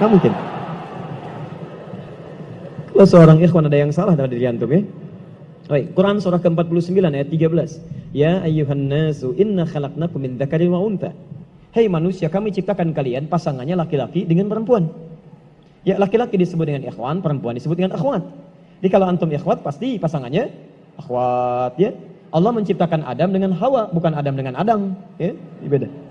Nggak mungkin. Kalau seorang ikhwan ada yang salah dari diri antum ya. Baik, Quran surah ke-49 ayat 13. Ya ayyuhan nasu inna khalaqnakum min dzakarin wa untha. Hei manusia, kami ciptakan kalian pasangannya laki-laki dengan perempuan. Ya, laki-laki disebut dengan ikhwan, perempuan disebut dengan akhwat. Jadi kalau antum ikhwat pasti pasangannya akhwat ya. Allah menciptakan Adam dengan Hawa, bukan Adam dengan Adam, ya. Beda.